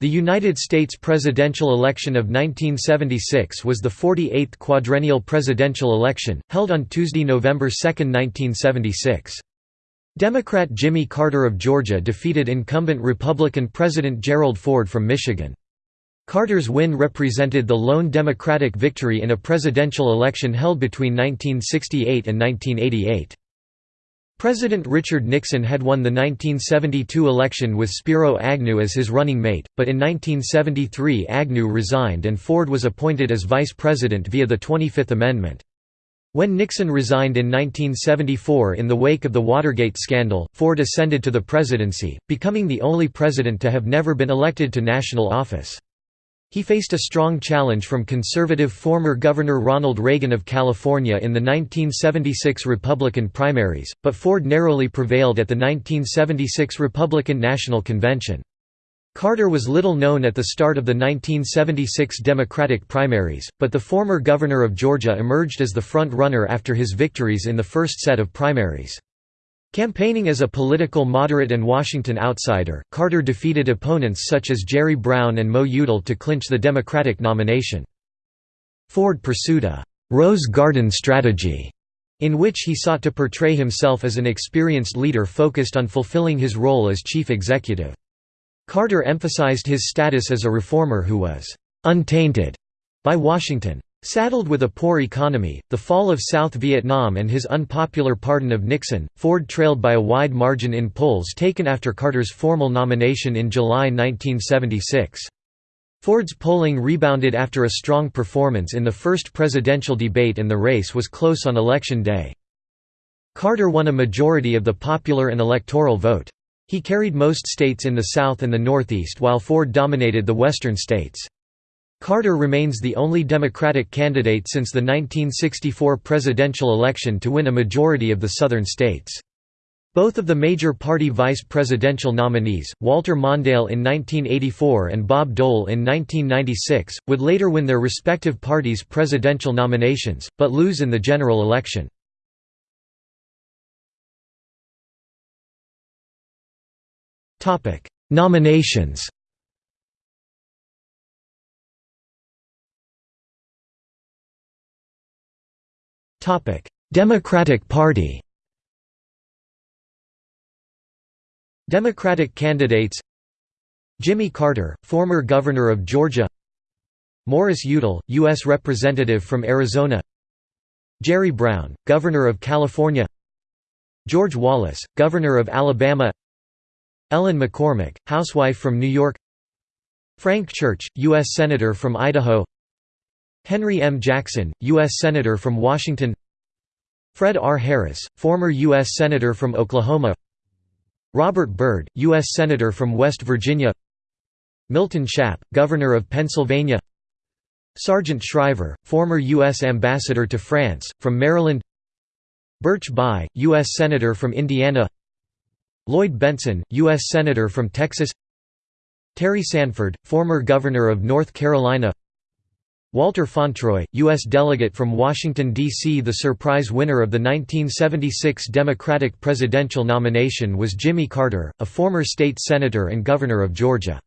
The United States presidential election of 1976 was the 48th quadrennial presidential election, held on Tuesday, November 2, 1976. Democrat Jimmy Carter of Georgia defeated incumbent Republican President Gerald Ford from Michigan. Carter's win represented the lone Democratic victory in a presidential election held between 1968 and 1988. President Richard Nixon had won the 1972 election with Spiro Agnew as his running mate, but in 1973 Agnew resigned and Ford was appointed as vice president via the 25th Amendment. When Nixon resigned in 1974 in the wake of the Watergate scandal, Ford ascended to the presidency, becoming the only president to have never been elected to national office. He faced a strong challenge from conservative former Governor Ronald Reagan of California in the 1976 Republican primaries, but Ford narrowly prevailed at the 1976 Republican National Convention. Carter was little known at the start of the 1976 Democratic primaries, but the former governor of Georgia emerged as the front-runner after his victories in the first set of primaries. Campaigning as a political moderate and Washington outsider, Carter defeated opponents such as Jerry Brown and Mo Udall to clinch the Democratic nomination. Ford pursued a «Rose Garden strategy» in which he sought to portray himself as an experienced leader focused on fulfilling his role as chief executive. Carter emphasized his status as a reformer who was «untainted» by Washington. Saddled with a poor economy, the fall of South Vietnam and his unpopular pardon of Nixon, Ford trailed by a wide margin in polls taken after Carter's formal nomination in July 1976. Ford's polling rebounded after a strong performance in the first presidential debate and the race was close on election day. Carter won a majority of the popular and electoral vote. He carried most states in the South and the Northeast while Ford dominated the western states. Carter remains the only Democratic candidate since the 1964 presidential election to win a majority of the southern states. Both of the major party vice presidential nominees, Walter Mondale in 1984 and Bob Dole in 1996, would later win their respective parties' presidential nominations, but lose in the general election. Nominations Democratic Party Democratic candidates Jimmy Carter, former governor of Georgia Morris Udall, U.S. Representative from Arizona Jerry Brown, governor of California George Wallace, governor of Alabama Ellen McCormack, housewife from New York Frank Church, U.S. Senator from Idaho Henry M. Jackson, U.S. Senator from Washington Fred R. Harris, former U.S. Senator from Oklahoma Robert Byrd, U.S. Senator from West Virginia Milton Shapp, Governor of Pennsylvania Sargent Shriver, former U.S. Ambassador to France, from Maryland Birch Bayh, U.S. Senator from Indiana Lloyd Bentsen, U.S. Senator from Texas Terry Sanford, former Governor of North Carolina Walter Fauntroy, U.S. delegate from Washington, D.C. The surprise winner of the 1976 Democratic presidential nomination was Jimmy Carter, a former state senator and governor of Georgia.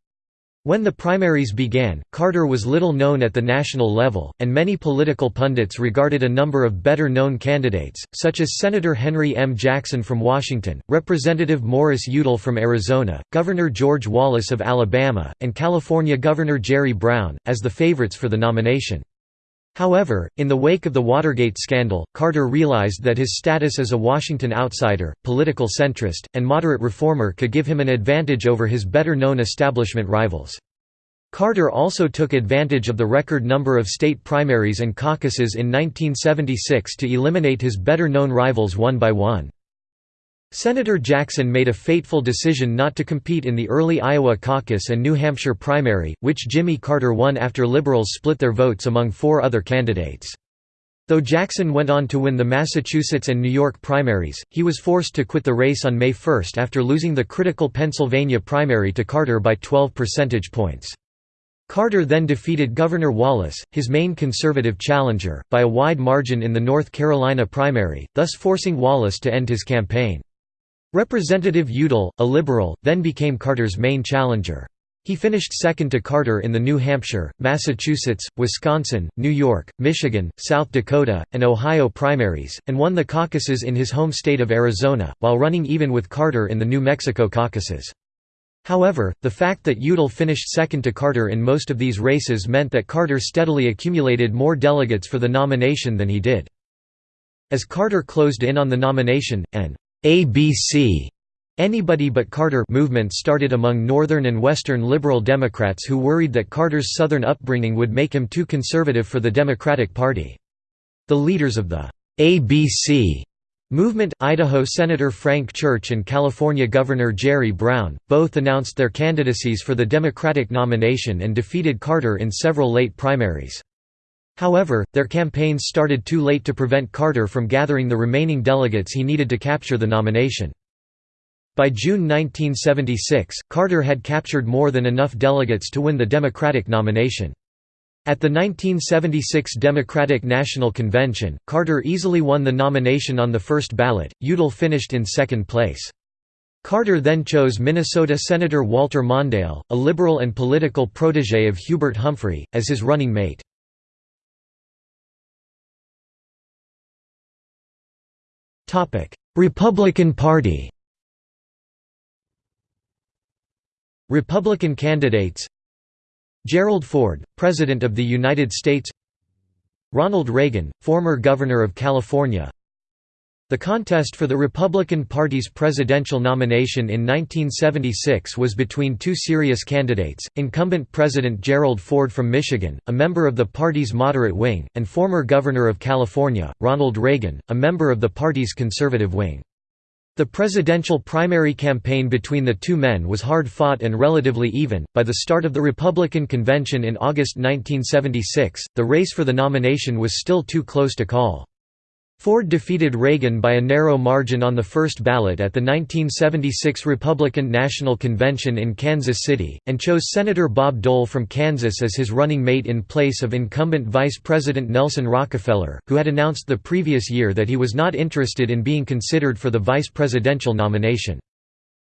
When the primaries began, Carter was little known at the national level, and many political pundits regarded a number of better-known candidates, such as Senator Henry M. Jackson from Washington, Representative Morris Udall from Arizona, Governor George Wallace of Alabama, and California Governor Jerry Brown, as the favorites for the nomination. However, in the wake of the Watergate scandal, Carter realized that his status as a Washington outsider, political centrist, and moderate reformer could give him an advantage over his better-known establishment rivals. Carter also took advantage of the record number of state primaries and caucuses in 1976 to eliminate his better-known rivals one by one. Senator Jackson made a fateful decision not to compete in the early Iowa caucus and New Hampshire primary, which Jimmy Carter won after liberals split their votes among four other candidates. Though Jackson went on to win the Massachusetts and New York primaries, he was forced to quit the race on May 1 after losing the critical Pennsylvania primary to Carter by 12 percentage points. Carter then defeated Governor Wallace, his main conservative challenger, by a wide margin in the North Carolina primary, thus forcing Wallace to end his campaign. Representative Udall, a liberal, then became Carter's main challenger. He finished second to Carter in the New Hampshire, Massachusetts, Wisconsin, New York, Michigan, South Dakota, and Ohio primaries, and won the caucuses in his home state of Arizona, while running even with Carter in the New Mexico caucuses. However, the fact that Udall finished second to Carter in most of these races meant that Carter steadily accumulated more delegates for the nomination than he did. As Carter closed in on the nomination, an ABC Anybody but Carter movement started among Northern and Western liberal Democrats who worried that Carter's Southern upbringing would make him too conservative for the Democratic Party. The leaders of the ABC movement, Idaho Senator Frank Church and California Governor Jerry Brown, both announced their candidacies for the Democratic nomination and defeated Carter in several late primaries. However, their campaigns started too late to prevent Carter from gathering the remaining delegates he needed to capture the nomination. By June 1976, Carter had captured more than enough delegates to win the Democratic nomination. At the 1976 Democratic National Convention, Carter easily won the nomination on the first ballot, Udall finished in second place. Carter then chose Minnesota Senator Walter Mondale, a liberal and political protege of Hubert Humphrey, as his running mate. Republican Party Republican candidates Gerald Ford, President of the United States Ronald Reagan, former Governor of California The contest for the Republican Party's presidential nomination in 1976 was between two serious candidates, incumbent President Gerald Ford from Michigan, a member of the party's moderate wing, and former Governor of California, Ronald Reagan, a member of the party's conservative wing. The presidential primary campaign between the two men was hard-fought and relatively even. By the start of the Republican convention in August 1976, the race for the nomination was still too close to call. Ford defeated Reagan by a narrow margin on the first ballot at the 1976 Republican National Convention in Kansas City, and chose Senator Bob Dole from Kansas as his running mate in place of incumbent Vice President Nelson Rockefeller, who had announced the previous year that he was not interested in being considered for the vice presidential nomination.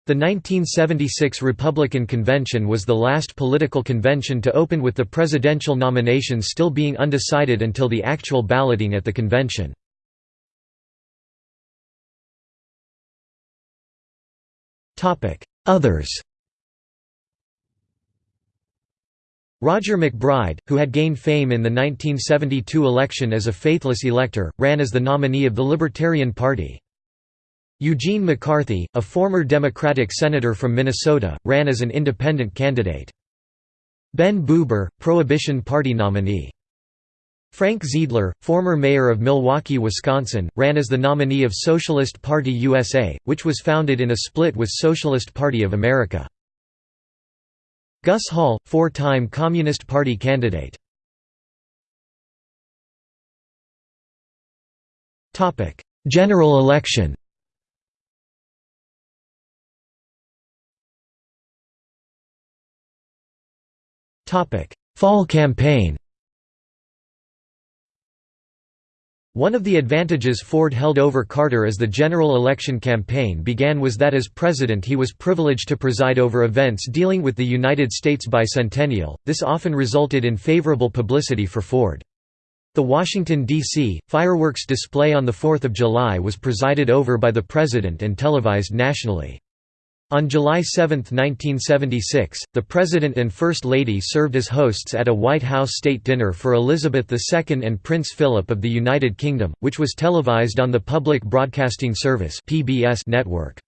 The 1976 Republican Convention was the last political convention to open with the presidential nomination still being undecided until the actual balloting at the convention. Others Roger MacBride, who had gained fame in the 1972 election as a faithless elector, ran as the nominee of the Libertarian Party. Eugene McCarthy, a former Democratic senator from Minnesota, ran as an independent candidate. Ben Bubar, Prohibition Party nominee. Frank Zeidler, former mayor of Milwaukee, Wisconsin, ran as the nominee of Socialist Party USA, which was founded in a split with Socialist Party of America. Gus Hall, four-time Communist Party candidate. General election Fall campaign One of the advantages Ford held over Carter as the general election campaign began was that as president he was privileged to preside over events dealing with the United States bicentennial, this often resulted in favorable publicity for Ford. The Washington, D.C., fireworks display on 4 July was presided over by the president and televised nationally. On July 7, 1976, the President and First Lady served as hosts at a White House state dinner for Elizabeth II and Prince Philip of the United Kingdom, which was televised on the Public Broadcasting Service network.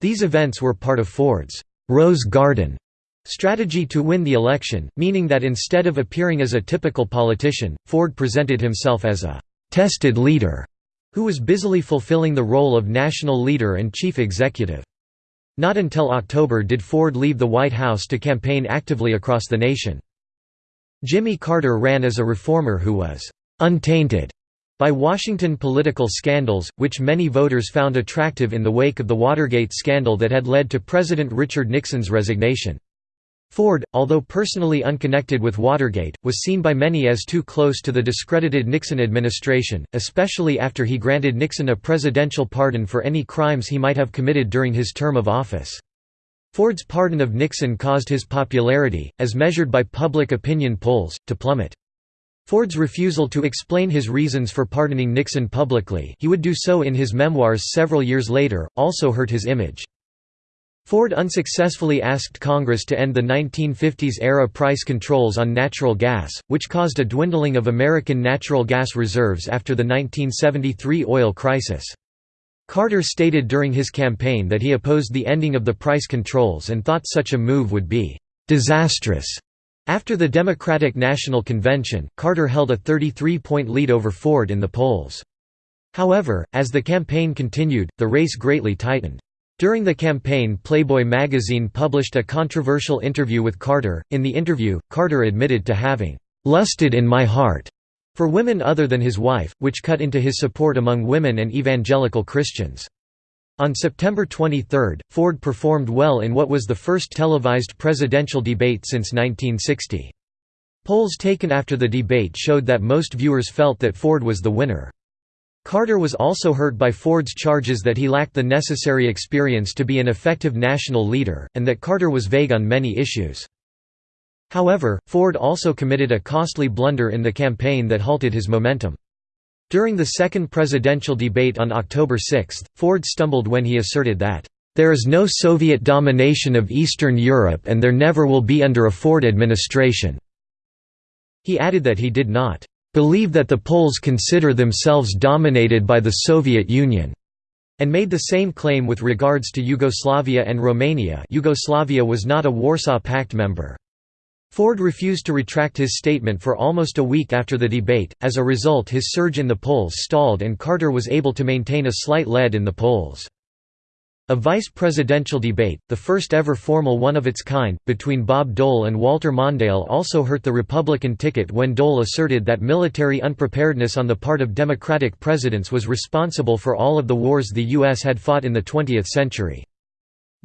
These events were part of Ford's «Rose Garden» strategy to win the election, meaning that instead of appearing as a typical politician, Ford presented himself as a «tested leader» who was busily fulfilling the role of national leader and chief executive. Not until October did Ford leave the White House to campaign actively across the nation. Jimmy Carter ran as a reformer who was «untainted» by Washington political scandals, which many voters found attractive in the wake of the Watergate scandal that had led to President Richard Nixon's resignation. Ford, although personally unconnected with Watergate, was seen by many as too close to the discredited Nixon administration, especially after he granted Nixon a presidential pardon for any crimes he might have committed during his term of office. Ford's pardon of Nixon caused his popularity, as measured by public opinion polls, to plummet. Ford's refusal to explain his reasons for pardoning Nixon publicly he would do so in his memoirs several years later, also hurt his image. Ford unsuccessfully asked Congress to end the 1950s-era price controls on natural gas, which caused a dwindling of American natural gas reserves after the 1973 oil crisis. Carter stated during his campaign that he opposed the ending of the price controls and thought such a move would be «disastrous». After the Democratic National Convention, Carter held a 33-point lead over Ford in the polls. However, as the campaign continued, the race greatly tightened. During the campaign Playboy magazine published a controversial interview with Carter. In the interview, Carter admitted to having «lusted in my heart» for women other than his wife, which cut into his support among women and evangelical Christians. On September 23, Ford performed well in what was the first televised presidential debate since 1960. Polls taken after the debate showed that most viewers felt that Ford was the winner. Carter was also hurt by Ford's charges that he lacked the necessary experience to be an effective national leader, and that Carter was vague on many issues. However, Ford also committed a costly blunder in the campaign that halted his momentum. During the second presidential debate on October 6, Ford stumbled when he asserted that, "...there is no Soviet domination of Eastern Europe and there never will be under a Ford administration." He added that he did not believe that the Poles consider themselves dominated by the Soviet Union, and made the same claim with regards to Yugoslavia and Romania Yugoslavia was not a Warsaw Pact member. Ford refused to retract his statement for almost a week after the debate, as a result his surge in the polls stalled and Carter was able to maintain a slight lead in the polls. A vice presidential debate, the first ever formal one of its kind, between Bob Dole and Walter Mondale also hurt the Republican ticket when Dole asserted that military unpreparedness on the part of Democratic presidents was responsible for all of the wars the U.S. had fought in the 20th century.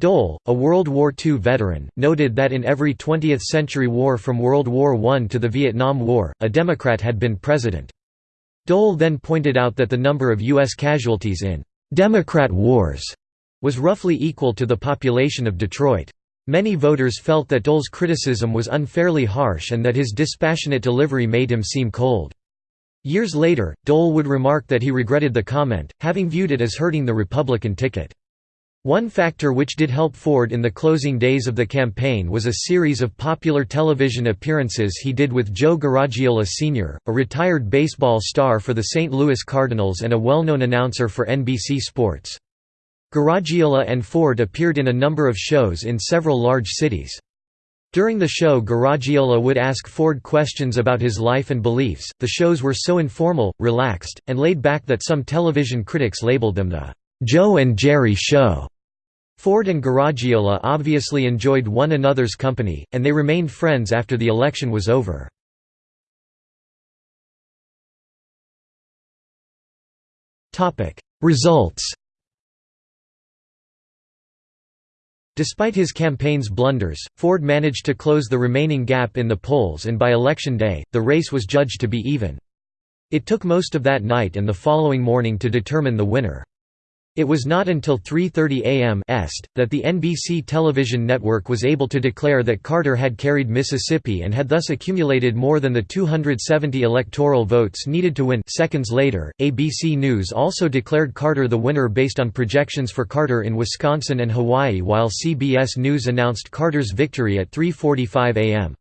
Dole, a World War II veteran, noted that in every 20th-century war from World War I to the Vietnam War, a Democrat had been president. Dole then pointed out that the number of U.S. casualties in «Democrat wars» was roughly equal to the population of Detroit. Many voters felt that Dole's criticism was unfairly harsh and that his dispassionate delivery made him seem cold. Years later, Dole would remark that he regretted the comment, having viewed it as hurting the Republican ticket. One factor which did help Ford in the closing days of the campaign was a series of popular television appearances he did with Joe Garagiola Sr., a retired baseball star for the St. Louis Cardinals and a well-known announcer for NBC Sports. Garagiola and Ford appeared in a number of shows in several large cities. During the show Garagiola would ask Ford questions about his life and beliefs. The shows were so informal, relaxed, and laid back that some television critics labeled them the Joe and Jerry Show. Ford and Garagiola obviously enjoyed one another's company, and they remained friends after the election was over. Results Despite his campaign's blunders, Ford managed to close the remaining gap in the polls and by election day, the race was judged to be even. It took most of that night and the following morning to determine the winner. It was not until 3.30 am est, that the NBC television network was able to declare that Carter had carried Mississippi and had thus accumulated more than the 270 electoral votes needed to win seconds later, ABC News also declared Carter the winner based on projections for Carter in Wisconsin and Hawaii while CBS News announced Carter's victory at 3.45 am.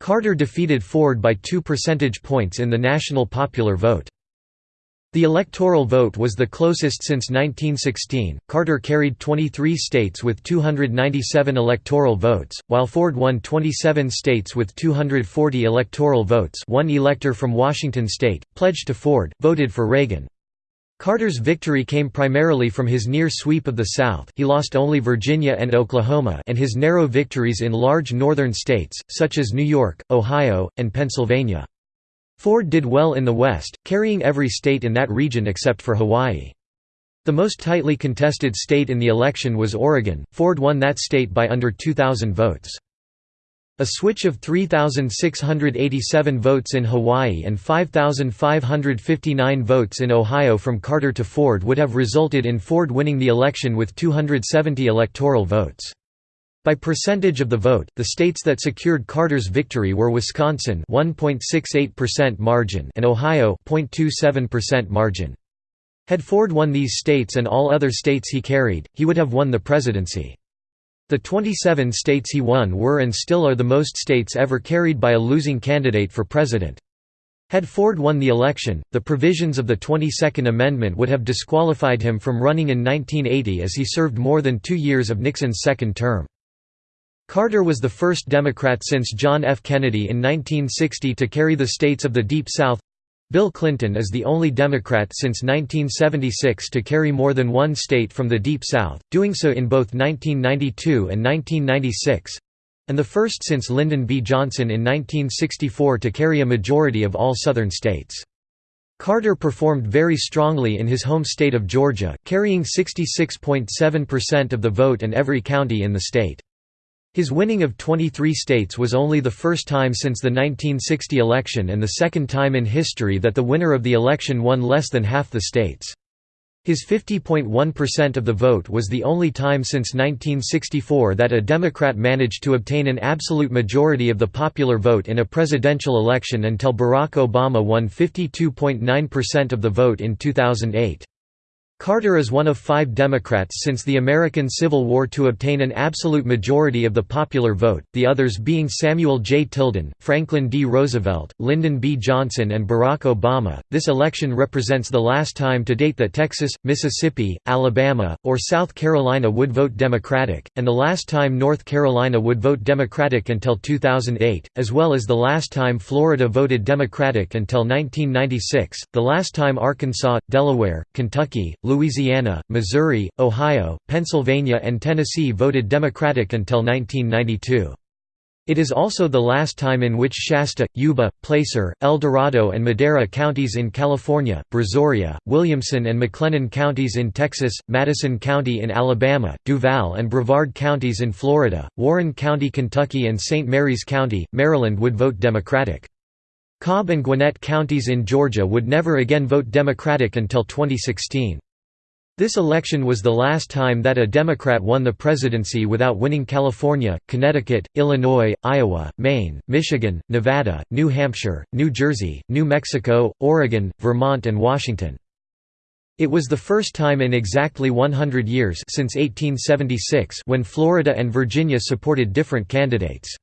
Carter defeated Ford by two percentage points in the national popular vote. The electoral vote was the closest since 1916. Carter carried 23 states with 297 electoral votes, while Ford won 27 states with 240 electoral votes. One elector from Washington state, pledged to Ford, voted for Reagan. Carter's victory came primarily from his near sweep of the South he lost only Virginia and Oklahoma and his narrow victories in large northern states, such as New York, Ohio, and Pennsylvania. Ford did well in the West, carrying every state in that region except for Hawaii. The most tightly contested state in the election was Oregon, Ford won that state by under 2,000 votes. A switch of 3,687 votes in Hawaii and 5,559 votes in Ohio from Carter to Ford would have resulted in Ford winning the election with 270 electoral votes. By percentage of the vote, the states that secured Carter's victory were Wisconsin 1.68% margin and Ohio 0.27% margin. Had Ford won these states and all other states he carried, he would have won the presidency. The 27 states he won were and still are the most states ever carried by a losing candidate for president. Had Ford won the election, the provisions of the 22nd Amendment would have disqualified him from running in 1980 as he served more than two years of Nixon's second term. Carter was the first Democrat since John F. Kennedy in 1960 to carry the states of the Deep South Bill Clinton is the only Democrat since 1976 to carry more than one state from the Deep South, doing so in both 1992 and 1996 and the first since Lyndon B. Johnson in 1964 to carry a majority of all Southern states. Carter performed very strongly in his home state of Georgia, carrying 66.7% of the vote in every county in the state. His winning of 23 states was only the first time since the 1960 election and the second time in history that the winner of the election won less than half the states. His 50.1% of the vote was the only time since 1964 that a Democrat managed to obtain an absolute majority of the popular vote in a presidential election until Barack Obama won 52.9% of the vote in 2008. Carter is one of five Democrats since the American Civil War to obtain an absolute majority of the popular vote, the others being Samuel J. Tilden, Franklin D. Roosevelt, Lyndon B. Johnson, and Barack Obama. This election represents the last time to date that Texas, Mississippi, Alabama, or South Carolina would vote Democratic, and the last time North Carolina would vote Democratic until 2008, as well as the last time Florida voted Democratic until 1996, the last time Arkansas, Delaware, Kentucky, Louisiana, Missouri, Ohio, Pennsylvania and Tennessee voted Democratic until 1992. It is also the last time in which Shasta, Yuba, Placer, El Dorado and Madera counties in California, Brazoria, Williamson and McLennan counties in Texas, Madison County in Alabama, Duval and Brevard counties in Florida, Warren County, Kentucky and St. Mary's County, Maryland would vote Democratic. Cobb and Gwinnett counties in Georgia would never again vote Democratic until 2016. This election was the last time that a Democrat won the presidency without winning California, Connecticut, Illinois, Iowa, Maine, Michigan, Nevada, New Hampshire, New Jersey, New Mexico, Oregon, Vermont and Washington. It was the first time in exactly 100 years since 1876 when Florida and Virginia supported different candidates.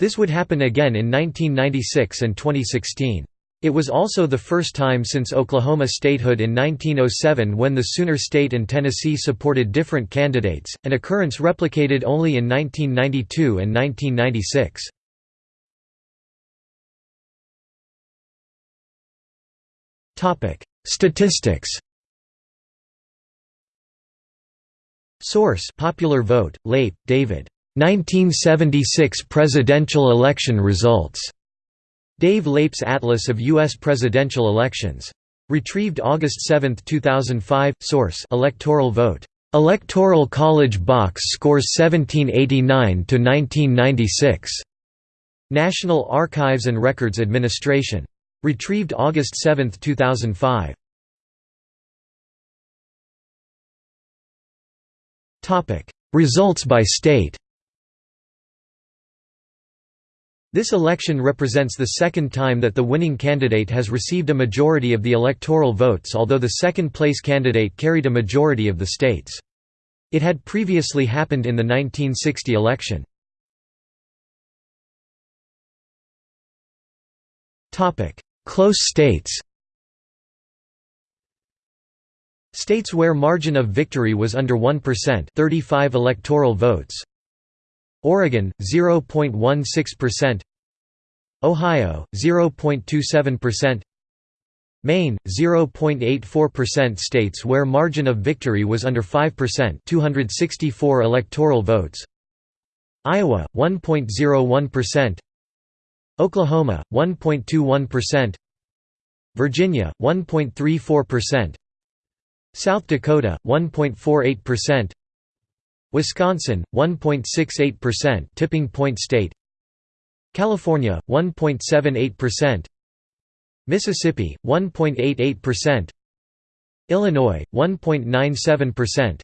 This would happen again in 1996 and 2016. It was also the first time since Oklahoma statehood in 1907 when the Sooner State and Tennessee supported different candidates, an occurrence replicated only in 1992 and 1996. Statistics Source Popular Vote, Leip, David. 1976 presidential election results. Dave Leip's Atlas of U.S. Presidential Elections. Retrieved August 7, 2005. Source: Electoral vote. Electoral College box scores 1789 to 1996. National Archives and Records Administration. Retrieved August 7, 2005. Topic: Results by state. This election represents the second time that the winning candidate has received a majority of the electoral votes although the second-place candidate carried a majority of the states. It had previously happened in the 1960 election. Close states States where margin of victory was under 1% 35 electoral votes Oregon 0.16%, Ohio 0.27%, Maine 0.84% states where margin of victory was under 5%, 264 electoral votes. Iowa 1.01%, Oklahoma 1.21%, Virginia 1.34%, South Dakota 1.48%, Wisconsin 1.68% tipping point state California 1.78% Mississippi 1.88% Illinois 1.97%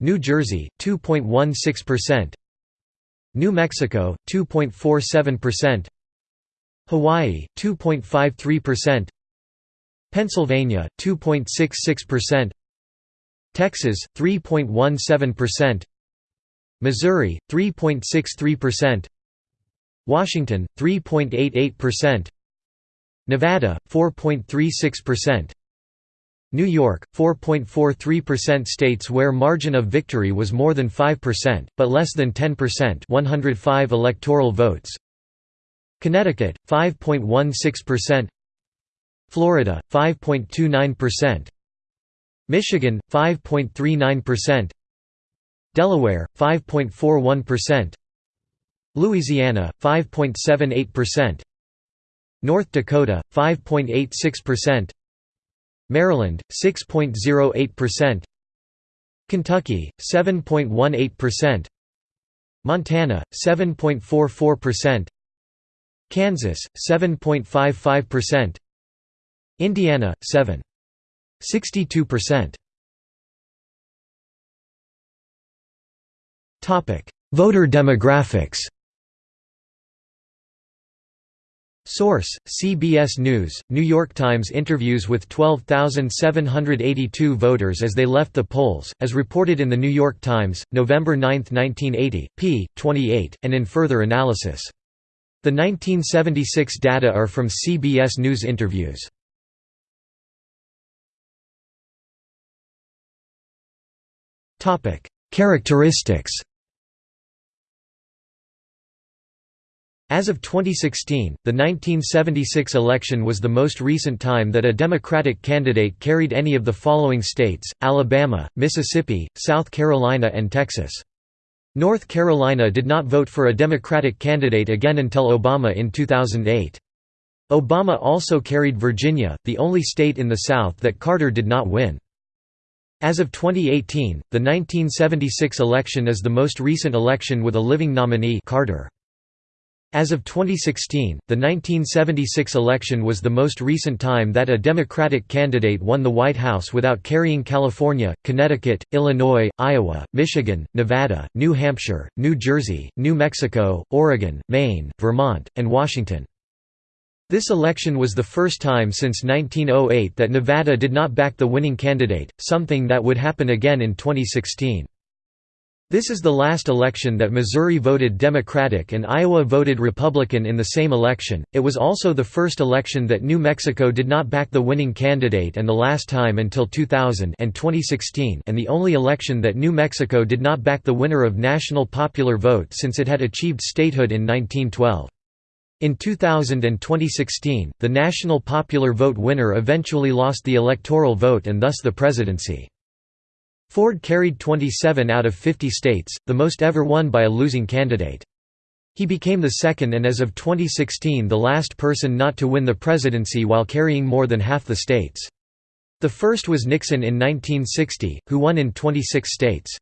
New Jersey 2.16% New Mexico 2.47%, Hawaii 2.53%, Pennsylvania 2.66%, Texas 3.17%, Missouri 3.63%, Washington 3.88%, Nevada 4.36%, New York, 4.43% states where margin of victory was more than 5%, but less than 10% 105 electoral votes. Connecticut, 5.16% Florida, 5.29% Michigan, 5.39% Delaware, 5.41% Louisiana, 5.78% North Dakota, 5.86% Maryland 6.08%, Kentucky 7.18%, Montana 7.44%, Kansas 7.55%, Indiana 7.62%. Topic: Voter demographics. Source: CBS News, New York Times interviews with 12,782 voters as they left the polls, as reported in The New York Times, November 9, 1980, p. 28, and in further analysis. The 1976 data are from CBS News interviews. Characteristics As of 2016, the 1976 election was the most recent time that a Democratic candidate carried any of the following states, Alabama, Mississippi, South Carolina and Texas. North Carolina did not vote for a Democratic candidate again until Obama in 2008. Obama also carried Virginia, the only state in the South that Carter did not win. As of 2018, the 1976 election is the most recent election with a living nominee Carter. As of 2016, the 1976 election was the most recent time that a Democratic candidate won the White House without carrying California, Connecticut, Illinois, Iowa, Michigan, Nevada, New Hampshire, New Jersey, New Mexico, Oregon, Maine, Vermont, and Washington. This election was the first time since 1908 that Nevada did not back the winning candidate, something that would happen again in 2016. This is the last election that Missouri voted Democratic and Iowa voted Republican in the same election. It was also the first election that New Mexico did not back the winning candidate and the last time until 2000 and 2016 and the only election that New Mexico did not back the winner of national popular vote since it had achieved statehood in 1912. In 2000 and 2016, the national popular vote winner eventually lost the electoral vote and thus the presidency. Ford carried 27 out of 50 states, the most ever won by a losing candidate. He became the second and as of 2016 the last person not to win the presidency while carrying more than half the states. The first was Nixon in 1960, who won in 26 states.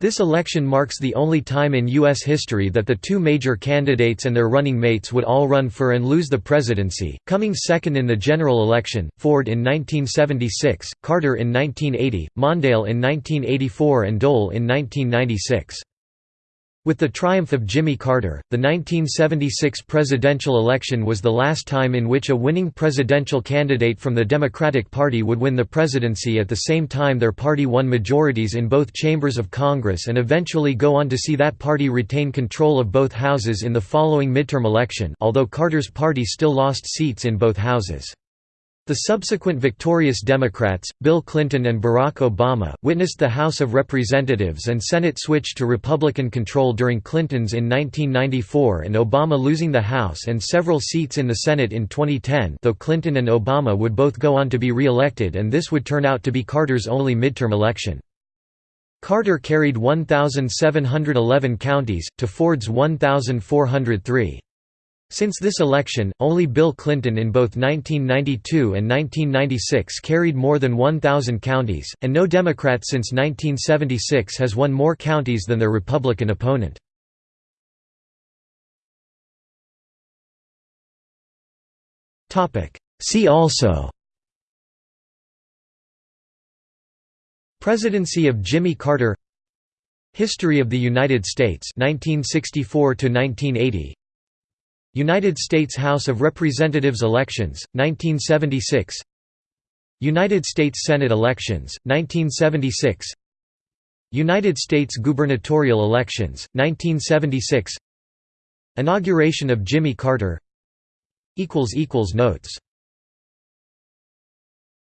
This election marks the only time in U.S. history that the two major candidates and their running mates would all run for and lose the presidency, coming second in the general election, Ford in 1976, Carter in 1980, Mondale in 1984 and Dole in 1996. With the triumph of Jimmy Carter, the 1976 presidential election was the last time in which a winning presidential candidate from the Democratic Party would win the presidency at the same time their party won majorities in both chambers of Congress and eventually go on to see that party retain control of both houses in the following midterm election although Carter's party still lost seats in both houses. The subsequent victorious Democrats, Bill Clinton and Barack Obama, witnessed the House of Representatives and Senate switch to Republican control during Clinton's in 1994 and Obama losing the House and several seats in the Senate in 2010 though Clinton and Obama would both go on to be re-elected and this would turn out to be Carter's only midterm election. Carter carried 1,711 counties, to Ford's 1,403. Since this election, only Bill Clinton in both 1992 and 1996 carried more than 1,000 counties, and no Democrat since 1976 has won more counties than their Republican opponent. See also Presidency of Jimmy Carter History of the United States 1964 to 1980 United States House of Representatives elections 1976 United States Senate elections 1976 United States gubernatorial elections 1976 Inauguration of Jimmy Carter. Notes